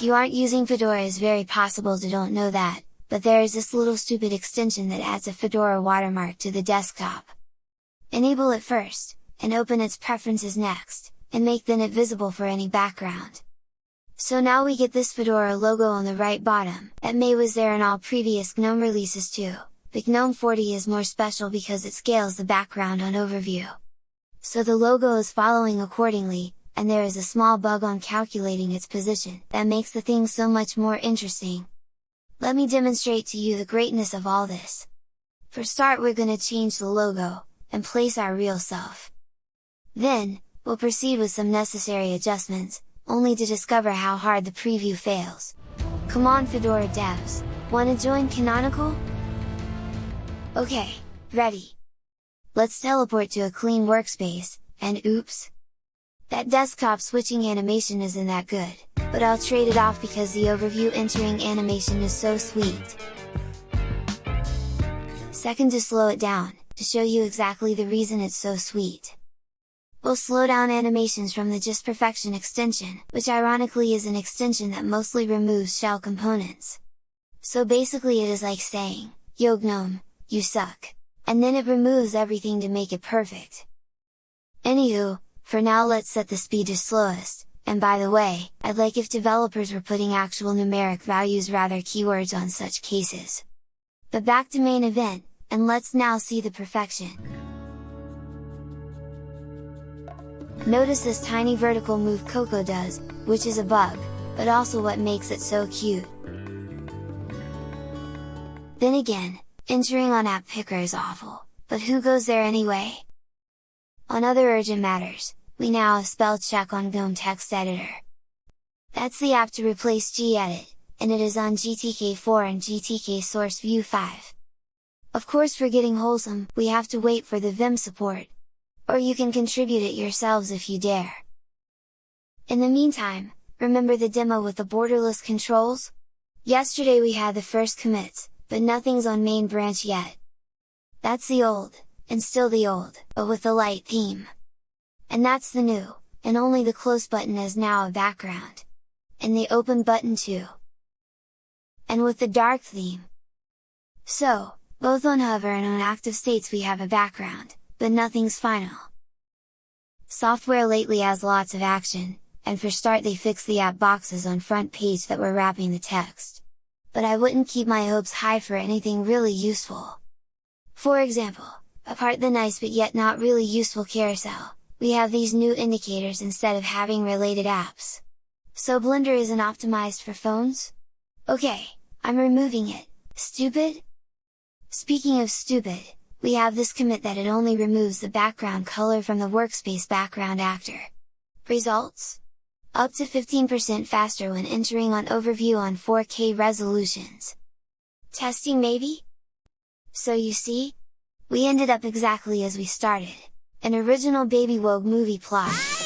If you aren't using Fedora it's very possible to don't know that, but there is this little stupid extension that adds a Fedora watermark to the desktop. Enable it first, and open its preferences next, and make then it visible for any background. So now we get this Fedora logo on the right bottom, that may was there in all previous GNOME releases too, but GNOME 40 is more special because it scales the background on overview. So the logo is following accordingly, and there is a small bug on calculating its position that makes the thing so much more interesting, let me demonstrate to you the greatness of all this! For start we're gonna change the logo, and place our real self. Then, we'll proceed with some necessary adjustments, only to discover how hard the preview fails. Come on Fedora devs, wanna join Canonical? Okay, ready! Let's teleport to a clean workspace, and oops! That desktop switching animation isn't that good but I'll trade it off because the overview entering animation is so sweet. Second to slow it down, to show you exactly the reason it's so sweet. We'll slow down animations from the Just Perfection extension, which ironically is an extension that mostly removes shell components. So basically it is like saying, Yo GNOME, you suck! And then it removes everything to make it perfect. Anywho, for now let's set the speed to slowest, and by the way, I'd like if developers were putting actual numeric values rather keywords on such cases. But back to main event, and let's now see the perfection! Notice this tiny vertical move Coco does, which is a bug, but also what makes it so cute. Then again, entering on app picker is awful, but who goes there anyway? On other urgent matters, we now have spell check on GNOME Text Editor. That's the app to replace gedit, and it is on GTK4 and GTK Source View 5. Of course for getting wholesome, we have to wait for the Vim support. Or you can contribute it yourselves if you dare. In the meantime, remember the demo with the borderless controls? Yesterday we had the first commits, but nothing's on main branch yet. That's the old, and still the old, but with the light theme. And that's the new, and only the close button is now a background. And the open button too. And with the dark theme. So, both on hover and on active states we have a background, but nothing's final. Software lately has lots of action, and for start they fixed the app boxes on front page that were wrapping the text. But I wouldn't keep my hopes high for anything really useful. For example, apart the nice but yet not really useful carousel, we have these new indicators instead of having related apps. So Blender isn't optimized for phones? Okay, I'm removing it, stupid? Speaking of stupid, we have this commit that it only removes the background color from the workspace background actor. Results? Up to 15% faster when entering on overview on 4K resolutions. Testing maybe? So you see? We ended up exactly as we started an original Baby Wogue movie plot.